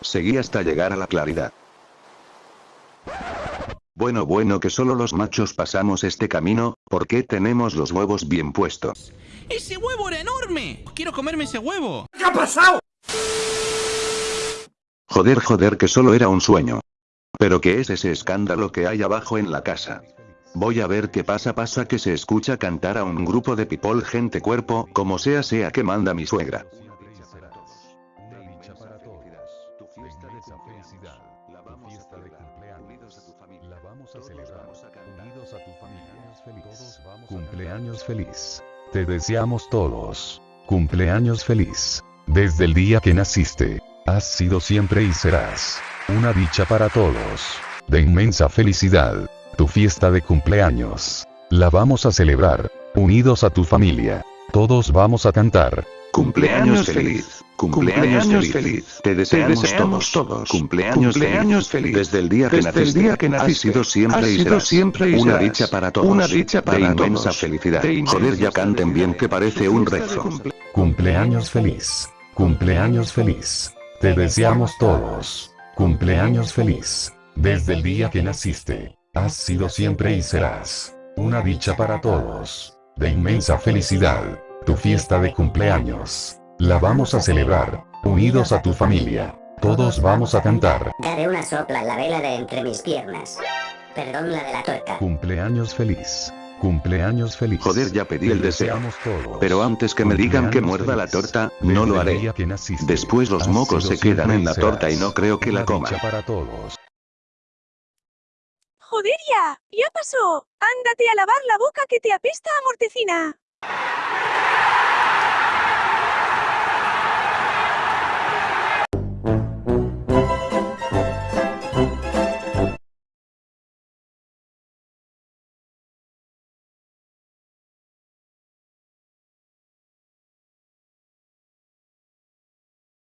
Seguí hasta llegar a la claridad. Bueno bueno que solo los machos pasamos este camino, ¿por qué tenemos los huevos bien puestos? ¡Ese huevo era enorme! ¡Quiero comerme ese huevo! ¿Qué ha pasado? Joder joder que solo era un sueño. Pero ¿qué es ese escándalo que hay abajo en la casa? Voy a ver qué pasa pasa que se escucha cantar a un grupo de people gente cuerpo, como sea sea que manda mi suegra. Cumpleaños feliz. Te deseamos todos. Cumpleaños feliz. Desde el día que naciste. Has sido siempre y serás. Una dicha para todos. De inmensa felicidad. Tu fiesta de cumpleaños. La vamos a celebrar. Unidos a tu familia. Todos vamos a cantar. Cumpleaños feliz. Cumpleaños feliz. Te deseamos, todos. Cumpleaños, feliz. Desde el día que Desde el naciste. día que Has sido siempre Has y sido serás. siempre y Una serás. dicha para todos. Una dicha para De inmensa felicidad. De inmensa Joder ya canten bien que parece un rezo. Cumpleaños feliz. Cumpleaños feliz. Te deseamos todos. Cumpleaños feliz. Desde el día que naciste. Has sido siempre y serás. Una dicha para todos. De inmensa felicidad. Tu fiesta de cumpleaños. La vamos a celebrar. Unidos a tu familia. Todos vamos a cantar. Daré una sopla en la vela de entre mis piernas. Perdón la de la tuerca. Cumpleaños feliz. Cumpleaños feliz. Joder, ya pedí Te el deseo. todos. Pero antes que me digan que muerda la torta, no lo Desde haré. día que naciste. Después los Has mocos se quedan en la torta y no creo que la dicha para todos. Joder ya, ya pasó. Ándate a lavar la boca que te apesta a mortecina.